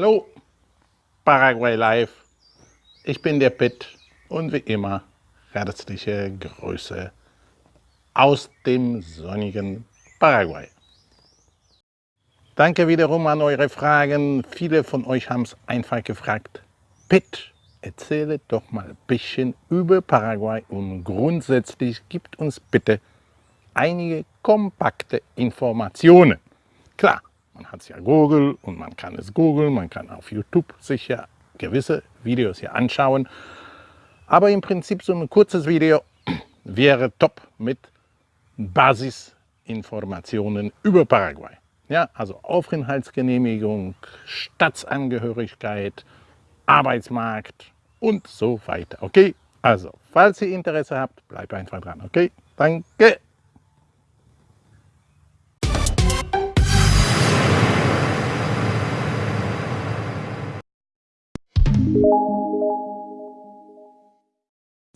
Hallo, Paraguay Live. Ich bin der Pitt und wie immer herzliche Grüße aus dem sonnigen Paraguay. Danke wiederum an eure Fragen. Viele von euch haben es einfach gefragt. Pitt, erzähle doch mal ein bisschen über Paraguay und grundsätzlich gibt uns bitte einige kompakte Informationen. Klar, man hat ja Google und man kann es googeln, man kann auf YouTube sich ja gewisse Videos hier anschauen. Aber im Prinzip so ein kurzes Video wäre top mit Basisinformationen über Paraguay. Ja, also Aufenthaltsgenehmigung, Staatsangehörigkeit, Arbeitsmarkt und so weiter. Okay, also falls ihr Interesse habt, bleibt einfach dran. Okay, danke.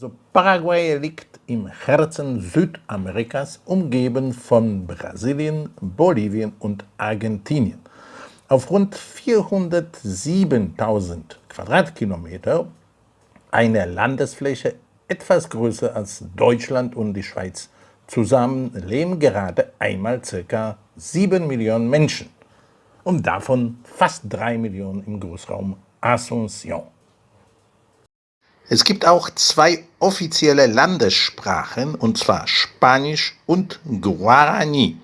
Also Paraguay liegt im Herzen Südamerikas, umgeben von Brasilien, Bolivien und Argentinien. Auf rund 407.000 Quadratkilometer, eine Landesfläche etwas größer als Deutschland und die Schweiz, zusammen leben gerade einmal ca. 7 Millionen Menschen und davon fast 3 Millionen im Großraum Asunción. Es gibt auch zwei offizielle Landessprachen, und zwar Spanisch und Guarani.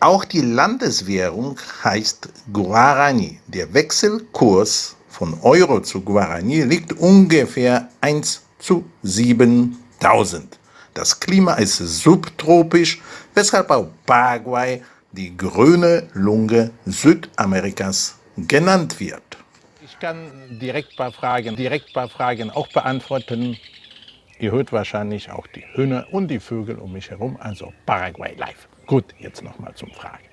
Auch die Landeswährung heißt Guarani. Der Wechselkurs von Euro zu Guarani liegt ungefähr 1 zu 7000. Das Klima ist subtropisch, weshalb auch Paraguay die grüne Lunge Südamerikas genannt wird. Kann direkt paar Fragen, direkt paar Fragen auch beantworten. Ihr hört wahrscheinlich auch die Hühner und die Vögel um mich herum, also Paraguay live. Gut, jetzt nochmal zum Fragen.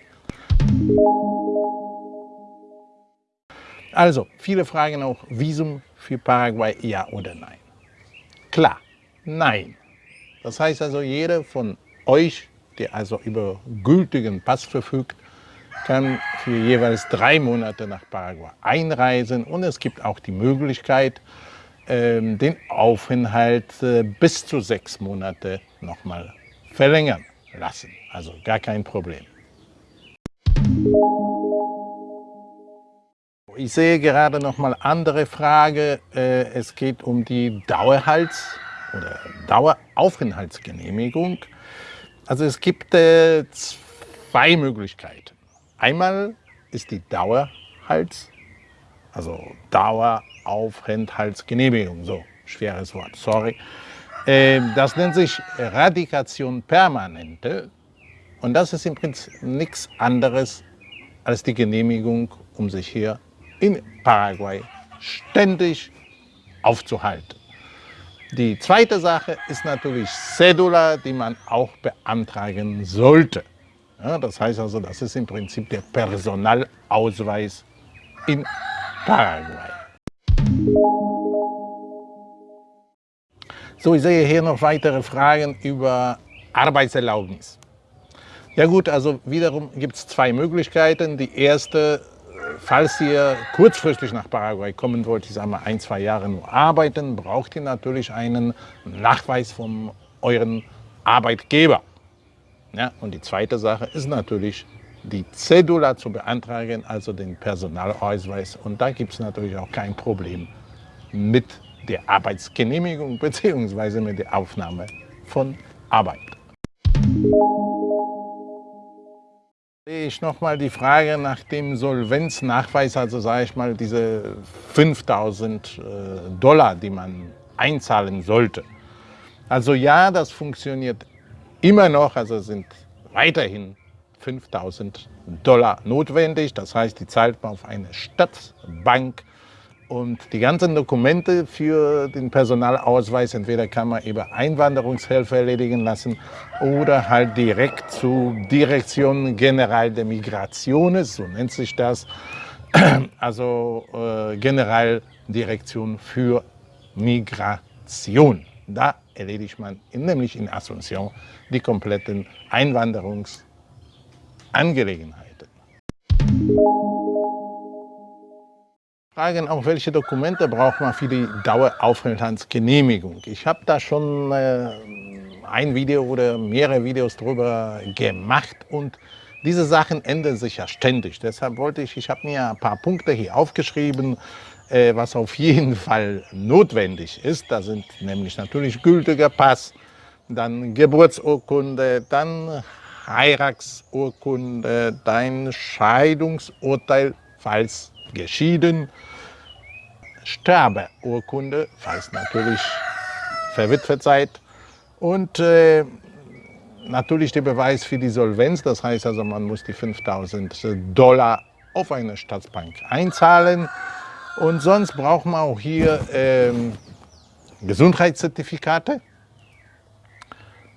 Also, viele fragen auch, Visum für Paraguay, ja oder nein? Klar, nein. Das heißt also, jeder von euch, der also über gültigen Pass verfügt, kann für jeweils drei Monate nach Paraguay einreisen und es gibt auch die Möglichkeit, ähm, den Aufenthalt äh, bis zu sechs Monate nochmal verlängern lassen. Also gar kein Problem. Ich sehe gerade noch mal andere Frage. Äh, es geht um die Dauerhalts- oder Daueraufenthaltsgenehmigung. Also es gibt äh, zwei Möglichkeiten. Einmal ist die Dauerhals, also Daueraufenthaltsgenehmigung, so schweres Wort, sorry. Ähm, das nennt sich Radikation Permanente und das ist im Prinzip nichts anderes als die Genehmigung, um sich hier in Paraguay ständig aufzuhalten. Die zweite Sache ist natürlich Cedula, die man auch beantragen sollte. Ja, das heißt also, das ist im Prinzip der Personalausweis in Paraguay. So, ich sehe hier noch weitere Fragen über Arbeitserlaubnis. Ja gut, also wiederum gibt es zwei Möglichkeiten. Die erste, falls ihr kurzfristig nach Paraguay kommen wollt, ich sage mal ein, zwei Jahre nur arbeiten, braucht ihr natürlich einen Nachweis von euren Arbeitgeber. Ja, und die zweite Sache ist natürlich die Cedula zu beantragen, also den Personalausweis. Und da gibt es natürlich auch kein Problem mit der Arbeitsgenehmigung bzw. mit der Aufnahme von Arbeit. Sehe ich nochmal die Frage nach dem Solvenznachweis, also sage ich mal diese 5000 äh, Dollar, die man einzahlen sollte. Also ja, das funktioniert immer noch, also sind weiterhin 5000 Dollar notwendig. Das heißt, die zahlt man auf eine Stadtbank und die ganzen Dokumente für den Personalausweis, entweder kann man über Einwanderungshilfe erledigen lassen oder halt direkt zu Direktion General de Migraciones, so nennt sich das, also äh, Generaldirektion für Migration. Da erledigt man nämlich in Asunción die kompletten Einwanderungsangelegenheiten. Fragen auch, welche Dokumente braucht man für die Daueraufenthaltsgenehmigung. Ich habe da schon äh, ein Video oder mehrere Videos darüber gemacht und diese Sachen ändern sich ja ständig. Deshalb wollte ich, ich habe mir ein paar Punkte hier aufgeschrieben, was auf jeden Fall notwendig ist. Da sind nämlich natürlich gültiger Pass, dann Geburtsurkunde, dann Heiratsurkunde, dein Scheidungsurteil, falls geschieden, Sterbeurkunde, falls natürlich verwitwet seid und äh, natürlich der Beweis für die Solvenz, das heißt also, man muss die 5000 Dollar auf eine Staatsbank einzahlen und sonst braucht man auch hier ähm, Gesundheitszertifikate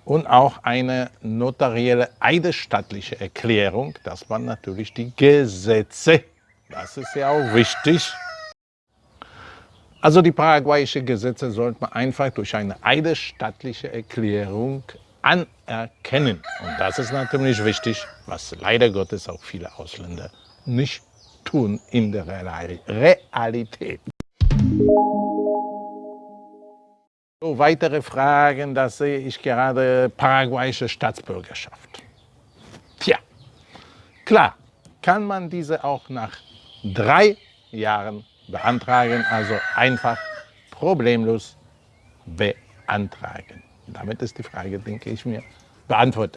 und auch eine notarielle eidesstattliche Erklärung, dass man natürlich die Gesetze, das ist ja auch wichtig, also die paraguayischen Gesetze sollte man einfach durch eine eidesstattliche Erklärung anerkennen. Und das ist natürlich wichtig, was leider Gottes auch viele Ausländer nicht tun in der Realität. So, weitere Fragen, da sehe ich gerade paraguayische Staatsbürgerschaft. Tja, klar, kann man diese auch nach drei Jahren beantragen, also einfach problemlos beantragen. Damit ist die Frage, denke ich mir, beantwortet.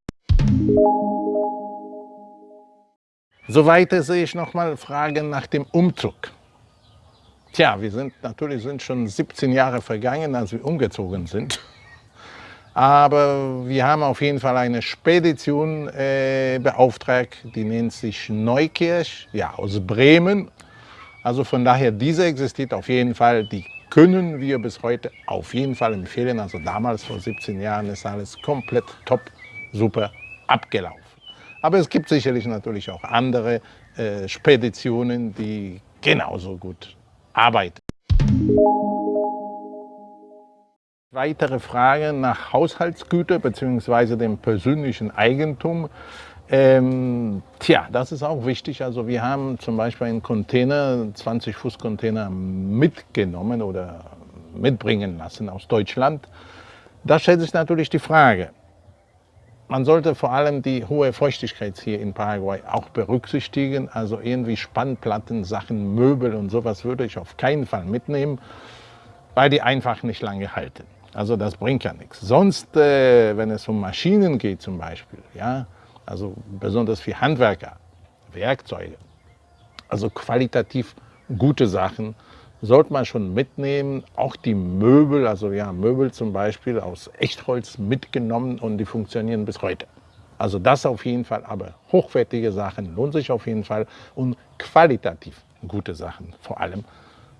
Soweit sehe ich nochmal Fragen nach dem Umzug. Tja, wir sind natürlich sind schon 17 Jahre vergangen, als wir umgezogen sind. Aber wir haben auf jeden Fall eine Spedition äh, beauftragt, die nennt sich Neukirch, ja, aus Bremen. Also von daher, diese existiert auf jeden Fall, die können wir bis heute auf jeden Fall empfehlen. Also damals vor 17 Jahren ist alles komplett top, super abgelaufen. Aber es gibt sicherlich natürlich auch andere äh, Speditionen, die genauso gut arbeiten. Weitere Fragen nach Haushaltsgüter bzw. dem persönlichen Eigentum. Ähm, tja, das ist auch wichtig. Also wir haben zum Beispiel einen Container, 20 Fuß Container mitgenommen oder mitbringen lassen aus Deutschland. Da stellt sich natürlich die Frage, man sollte vor allem die hohe Feuchtigkeit hier in Paraguay auch berücksichtigen. Also irgendwie Spannplatten, Sachen, Möbel und sowas würde ich auf keinen Fall mitnehmen, weil die einfach nicht lange halten. Also das bringt ja nichts. Sonst, äh, wenn es um Maschinen geht zum Beispiel, ja, also besonders für Handwerker, Werkzeuge, also qualitativ gute Sachen, sollte man schon mitnehmen. Auch die Möbel, also ja, Möbel zum Beispiel aus Echtholz mitgenommen und die funktionieren bis heute. Also das auf jeden Fall, aber hochwertige Sachen lohnt sich auf jeden Fall und qualitativ gute Sachen vor allem,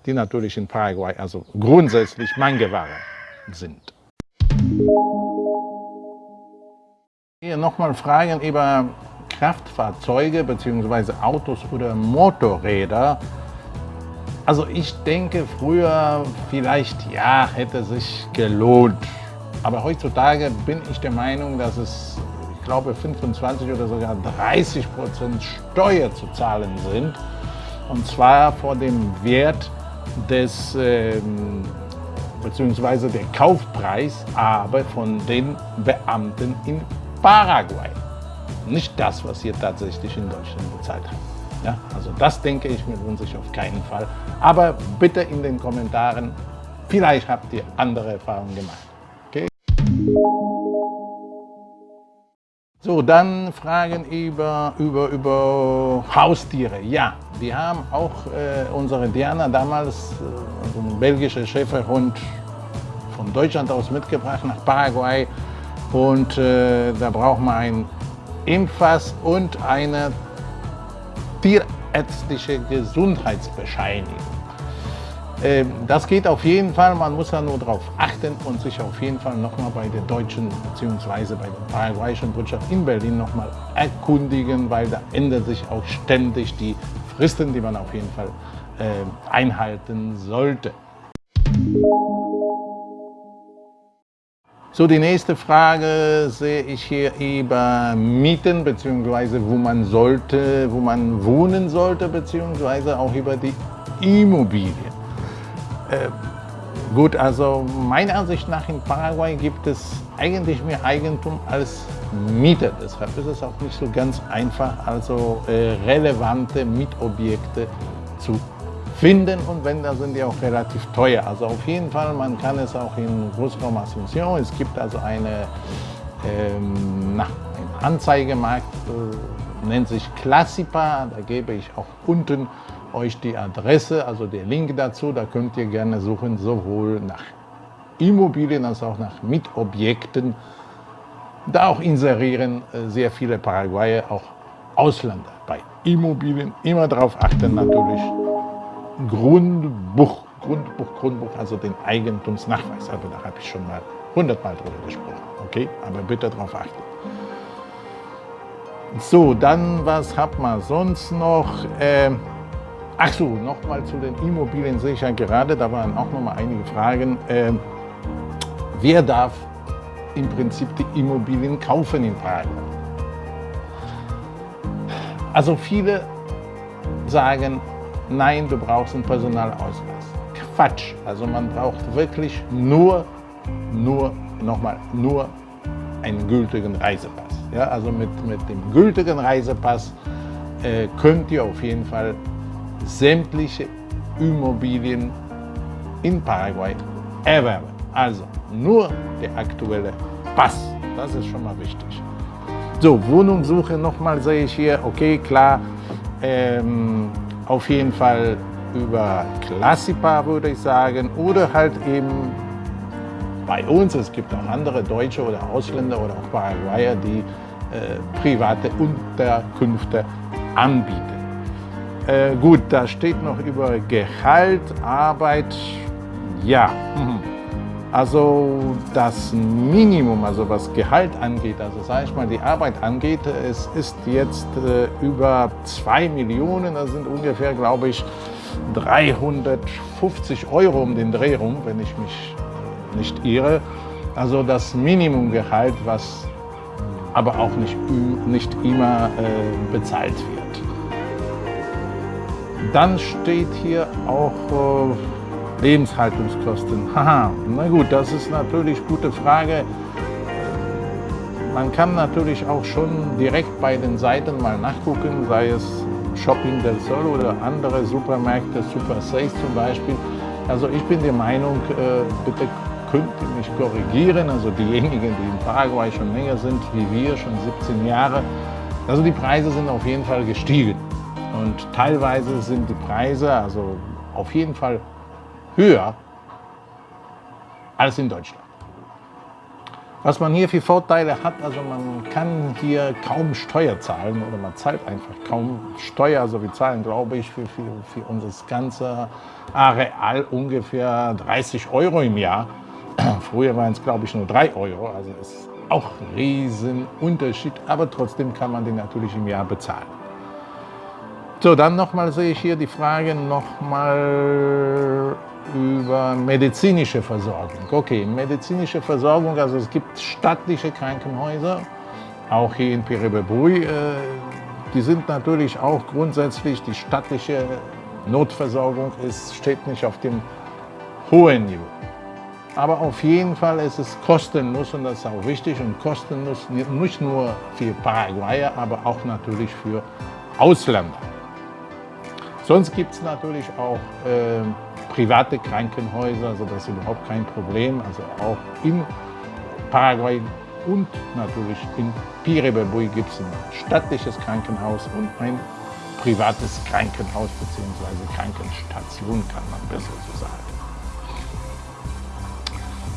die natürlich in Paraguay also grundsätzlich Mangeware sind. Hier nochmal Fragen über Kraftfahrzeuge bzw. Autos oder Motorräder. Also ich denke, früher vielleicht ja, hätte sich gelohnt. Aber heutzutage bin ich der Meinung, dass es, ich glaube, 25 oder sogar 30 Prozent Steuer zu zahlen sind. Und zwar vor dem Wert des, ähm, beziehungsweise der Kaufpreis, aber von den Beamten in Paraguay. Nicht das, was ihr tatsächlich in Deutschland bezahlt habt. Ja, also das denke ich mir lohnt sich auf keinen Fall. Aber bitte in den Kommentaren, vielleicht habt ihr andere Erfahrungen gemacht. Okay? So, dann Fragen über, über, über Haustiere. Ja, wir haben auch äh, unsere Diana damals, äh, also ein belgischer Schäferhund, von Deutschland aus mitgebracht nach Paraguay. Und äh, da braucht man ein Impfpass und eine tierärztliche Gesundheitsbescheinigung. Ähm, das geht auf jeden Fall, man muss da nur darauf achten und sich auf jeden Fall nochmal bei der deutschen bzw. bei der paraguayischen Botschaft in Berlin nochmal erkundigen, weil da ändern sich auch ständig die Fristen, die man auf jeden Fall ähm, einhalten sollte. So, die nächste Frage sehe ich hier über Mieten, beziehungsweise wo man sollte, wo man wohnen sollte, beziehungsweise auch über die Immobilien. Äh, gut, also meiner Ansicht nach in Paraguay gibt es eigentlich mehr Eigentum als Mieter. Deshalb ist es auch nicht so ganz einfach, also äh, relevante Mietobjekte zu finden und wenn, dann sind die auch relativ teuer. Also auf jeden Fall, man kann es auch in Großraum Asunción, es gibt also eine, ähm, na, ein Anzeigemarkt, äh, nennt sich Classipa, da gebe ich auch unten euch die Adresse, also der Link dazu, da könnt ihr gerne suchen, sowohl nach Immobilien als auch nach Mietobjekten. Da auch inserieren äh, sehr viele Paraguayer, auch Ausländer bei Immobilien. Immer darauf achten natürlich, Grundbuch, Grundbuch, Grundbuch, also den Eigentumsnachweis. Also da habe ich schon mal hundertmal drüber gesprochen. Okay, aber bitte darauf achten. So, dann was hat man sonst noch? Ähm, ach so, nochmal zu den Immobilien sehe ich ja gerade, da waren auch noch mal einige Fragen. Ähm, wer darf im Prinzip die Immobilien kaufen in Prag? Also viele sagen, nein, du brauchst einen Personalausweis. Quatsch. Also man braucht wirklich nur, nur, nochmal, nur einen gültigen Reisepass. Ja, also mit, mit dem gültigen Reisepass äh, könnt ihr auf jeden Fall sämtliche Immobilien in Paraguay erwerben. Also nur der aktuelle Pass, das ist schon mal wichtig. So, Wohnungssuche nochmal sehe ich hier, okay, klar, ähm, auf jeden Fall über Klassipa, würde ich sagen, oder halt eben bei uns, es gibt auch andere Deutsche oder Ausländer oder auch Paraguayer, die äh, private Unterkünfte anbieten. Äh, gut, da steht noch über Gehalt, Arbeit, ja. Mhm. Also das Minimum, also was Gehalt angeht, also sage ich mal die Arbeit angeht, es ist jetzt äh, über 2 Millionen, das sind ungefähr, glaube ich, 350 Euro um den Dreh rum, wenn ich mich nicht irre. Also das Minimumgehalt, was aber auch nicht, nicht immer äh, bezahlt wird. Dann steht hier auch äh, Lebenshaltungskosten. Haha, na gut, das ist natürlich eine gute Frage. Man kann natürlich auch schon direkt bei den Seiten mal nachgucken, sei es Shopping del Sol oder andere Supermärkte, Super Sales zum Beispiel. Also ich bin der Meinung, äh, bitte könnt ihr mich korrigieren, also diejenigen, die in Paraguay schon länger sind, wie wir, schon 17 Jahre. Also die Preise sind auf jeden Fall gestiegen. Und teilweise sind die Preise, also auf jeden Fall höher als in Deutschland. Was man hier für Vorteile hat, also man kann hier kaum Steuer zahlen oder man zahlt einfach kaum Steuer. Also wir zahlen, glaube ich, für, für, für unser ganze Areal ungefähr 30 Euro im Jahr. Früher waren es, glaube ich, nur 3 Euro. Also ist auch ein Riesenunterschied, aber trotzdem kann man den natürlich im Jahr bezahlen. So, dann nochmal sehe ich hier die Frage nochmal über medizinische Versorgung. Okay, medizinische Versorgung, also es gibt staatliche Krankenhäuser, auch hier in Piribebui. Äh, die sind natürlich auch grundsätzlich, die staatliche Notversorgung ist, steht nicht auf dem hohen Niveau. Aber auf jeden Fall ist es kostenlos und das ist auch wichtig und kostenlos nicht nur für Paraguayer, aber auch natürlich für Ausländer. Sonst gibt es natürlich auch äh, private Krankenhäuser, also das ist überhaupt kein Problem. Also auch in Paraguay und natürlich in Pirebebui gibt es ein staatliches Krankenhaus und ein privates Krankenhaus bzw. Krankenstation, kann man besser so sagen.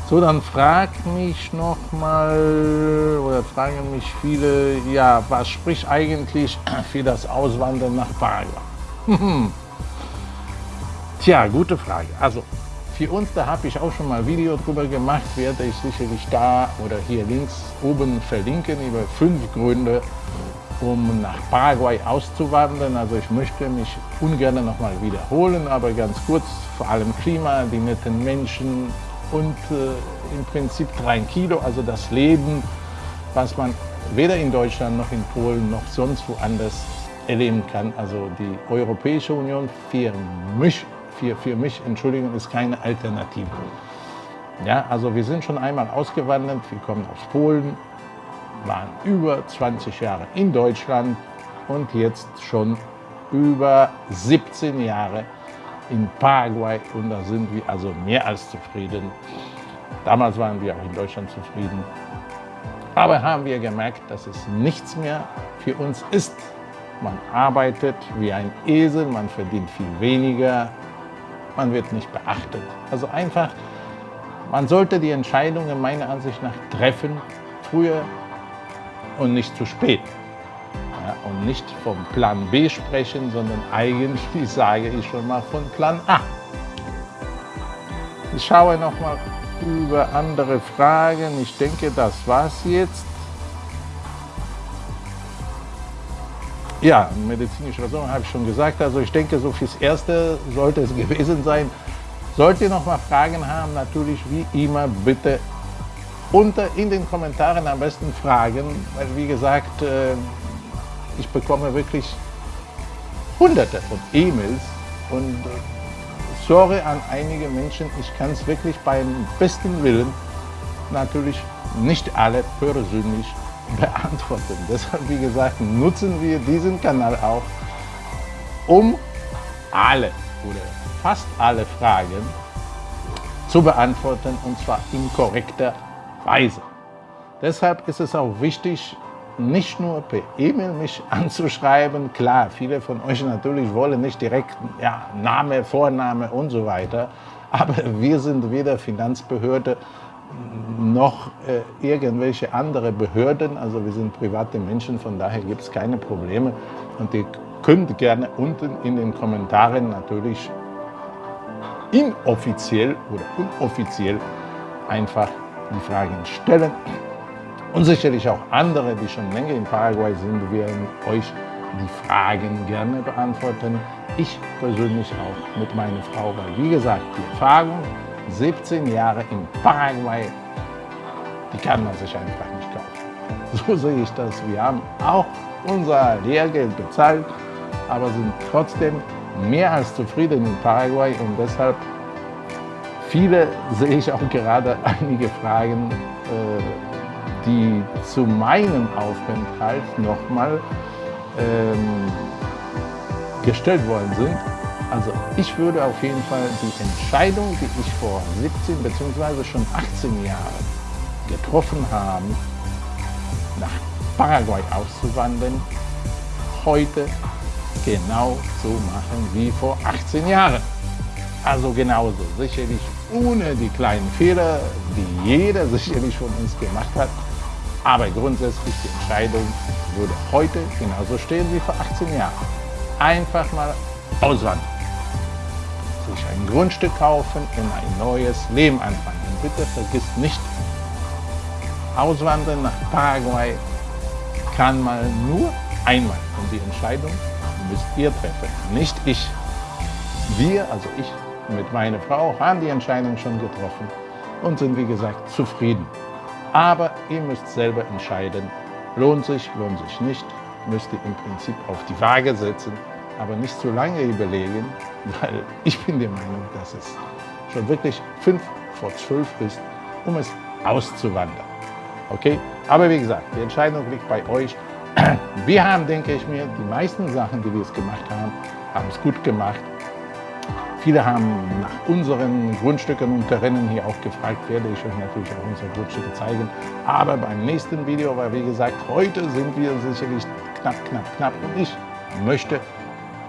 So, dann fragt mich noch mal oder fragen mich viele, ja, was spricht eigentlich für das Auswandern nach Paraguay? Tja, gute Frage. Also für uns, da habe ich auch schon mal ein Video drüber gemacht, werde ich sicherlich da oder hier links oben verlinken über fünf Gründe, um nach Paraguay auszuwandern. Also ich möchte mich ungern nochmal wiederholen, aber ganz kurz, vor allem Klima, die netten Menschen und äh, im Prinzip drei Kilo, also das Leben, was man weder in Deutschland noch in Polen noch sonst woanders erleben kann. Also die Europäische Union für mich, für, für mich Entschuldigung, ist keine Alternative. Ja, also wir sind schon einmal ausgewandert, wir kommen aus Polen, waren über 20 Jahre in Deutschland und jetzt schon über 17 Jahre in Paraguay und da sind wir also mehr als zufrieden. Damals waren wir auch in Deutschland zufrieden. Aber haben wir gemerkt, dass es nichts mehr für uns ist. Man arbeitet wie ein Esel, man verdient viel weniger, man wird nicht beachtet. Also einfach, man sollte die Entscheidungen meiner Ansicht nach treffen, früher und nicht zu spät. Ja, und nicht vom Plan B sprechen, sondern eigentlich sage ich schon mal von Plan A. Ich schaue noch mal über andere Fragen. Ich denke, das war's jetzt. Ja, medizinische Versorgung habe ich schon gesagt. Also ich denke, so fürs Erste sollte es gewesen sein. Sollt ihr noch mal Fragen haben, natürlich wie immer bitte unter in den Kommentaren am besten Fragen, weil wie gesagt, äh, ich bekomme wirklich hunderte von E-Mails und äh, sorge an einige Menschen, ich kann es wirklich beim besten Willen natürlich nicht alle persönlich beantworten. Deshalb, wie gesagt, nutzen wir diesen Kanal auch, um alle oder fast alle Fragen zu beantworten und zwar in korrekter Weise. Deshalb ist es auch wichtig, nicht nur per E-Mail mich anzuschreiben. Klar, viele von euch natürlich wollen nicht direkt ja, Name, Vorname und so weiter. Aber wir sind weder Finanzbehörde noch äh, irgendwelche andere Behörden. Also wir sind private Menschen, von daher gibt es keine Probleme. Und ihr könnt gerne unten in den Kommentaren natürlich inoffiziell oder unoffiziell einfach die Fragen stellen. Und sicherlich auch andere, die schon länger in Paraguay sind, werden euch die Fragen gerne beantworten. Ich persönlich auch mit meiner Frau, weil wie gesagt, die Erfahrung, 17 Jahre in Paraguay, die kann man sich einfach nicht kaufen. So sehe ich das. Wir haben auch unser Lehrgeld bezahlt, aber sind trotzdem mehr als zufrieden in Paraguay und deshalb viele sehe ich auch gerade einige Fragen, äh, die zu meinem Aufenthalt nochmal ähm, gestellt worden sind. Also ich würde auf jeden Fall die Entscheidung, die ich vor 17 bzw. schon 18 Jahren getroffen habe, nach Paraguay auszuwandern, heute genau so machen wie vor 18 Jahren. Also genauso, sicherlich ohne die kleinen Fehler, die jeder sicherlich von uns gemacht hat, aber grundsätzlich die Entscheidung würde heute genauso stehen wie vor 18 Jahren. Einfach mal auswandern. Sich ein Grundstück kaufen und ein neues Leben anfangen. Bitte vergisst nicht, auswandern nach Paraguay kann man nur einmal. Und die Entscheidung müsst ihr treffen, nicht ich. Wir, also ich mit meiner Frau, haben die Entscheidung schon getroffen und sind, wie gesagt, zufrieden. Aber ihr müsst selber entscheiden, lohnt sich, lohnt sich nicht, müsst ihr im Prinzip auf die Waage setzen, aber nicht zu lange überlegen, weil ich bin der Meinung, dass es schon wirklich fünf vor zwölf ist, um es auszuwandern. Okay? Aber wie gesagt, die Entscheidung liegt bei euch. Wir haben, denke ich mir, die meisten Sachen, die wir es gemacht haben, haben es gut gemacht. Viele haben nach unseren Grundstücken und Terranen hier auch gefragt, werde ich euch natürlich auch unsere Grundstücke zeigen. Aber beim nächsten Video, weil wie gesagt, heute sind wir sicherlich knapp, knapp, knapp und ich möchte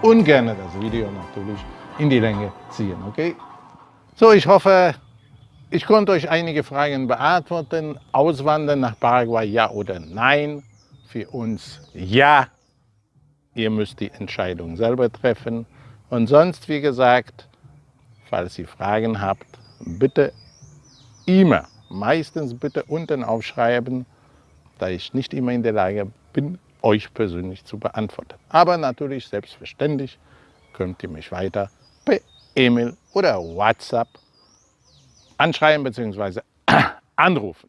ungern das Video natürlich in die Länge ziehen, okay? So, ich hoffe, ich konnte euch einige Fragen beantworten. Auswandern nach Paraguay, ja oder nein? Für uns ja. Ihr müsst die Entscheidung selber treffen. Und sonst, wie gesagt, falls ihr Fragen habt, bitte immer, meistens bitte unten aufschreiben, da ich nicht immer in der Lage bin, euch persönlich zu beantworten. Aber natürlich, selbstverständlich, könnt ihr mich weiter per E-Mail oder WhatsApp anschreiben bzw. anrufen.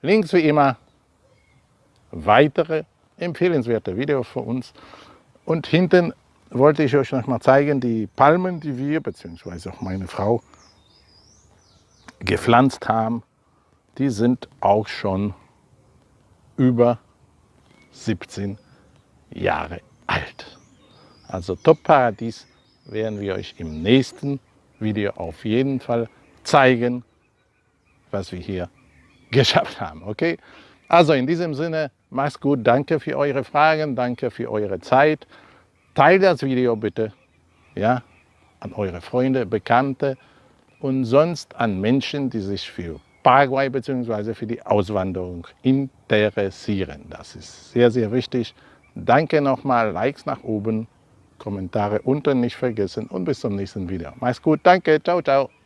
Links wie immer, weitere empfehlenswerte Videos für uns Und hinten wollte ich euch noch mal zeigen, die Palmen, die wir, beziehungsweise auch meine Frau, gepflanzt haben, die sind auch schon über 17 Jahre alt. Also Top Paradies werden wir euch im nächsten Video auf jeden Fall zeigen, was wir hier geschafft haben. Okay? Also in diesem Sinne, macht's gut. Danke für eure Fragen, danke für eure Zeit. Teilt das Video bitte ja, an eure Freunde, Bekannte und sonst an Menschen, die sich für Paraguay bzw. für die Auswanderung interessieren. Das ist sehr, sehr wichtig. Danke nochmal, Likes nach oben, Kommentare unten nicht vergessen und bis zum nächsten Video. Mach's gut, danke, ciao, ciao.